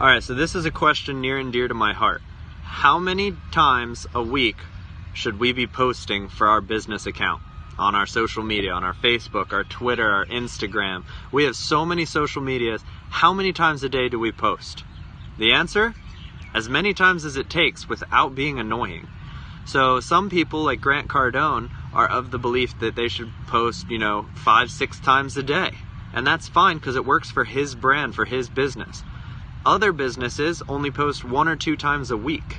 All right, so this is a question near and dear to my heart. How many times a week should we be posting for our business account? On our social media, on our Facebook, our Twitter, our Instagram. We have so many social medias. How many times a day do we post? The answer? As many times as it takes without being annoying. So some people like Grant Cardone are of the belief that they should post, you know, five, six times a day. And that's fine because it works for his brand, for his business. Other businesses only post one or two times a week.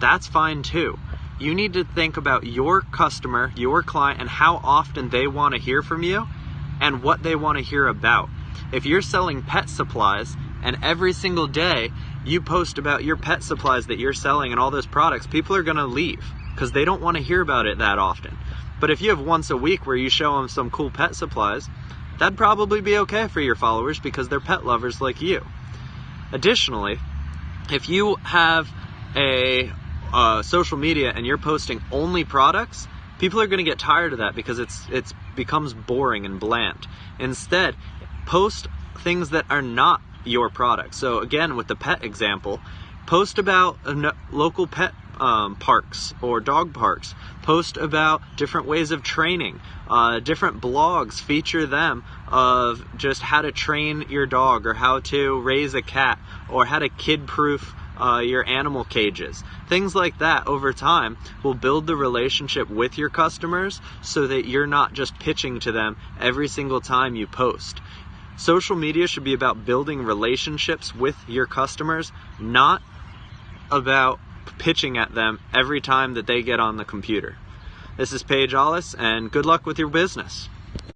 That's fine too. You need to think about your customer, your client, and how often they want to hear from you and what they want to hear about. If you're selling pet supplies and every single day you post about your pet supplies that you're selling and all those products, people are going to leave because they don't want to hear about it that often. But if you have once a week where you show them some cool pet supplies, that'd probably be okay for your followers because they're pet lovers like you. Additionally, if you have a uh, social media and you're posting only products, people are going to get tired of that because it's it's becomes boring and bland. Instead, post things that are not your product. So again, with the pet example, post about a local pet um, parks or dog parks. Post about different ways of training. Uh, different blogs feature them of just how to train your dog or how to raise a cat or how to kid-proof uh, your animal cages. Things like that over time will build the relationship with your customers so that you're not just pitching to them every single time you post. Social media should be about building relationships with your customers, not about pitching at them every time that they get on the computer. This is Paige Allis, and good luck with your business.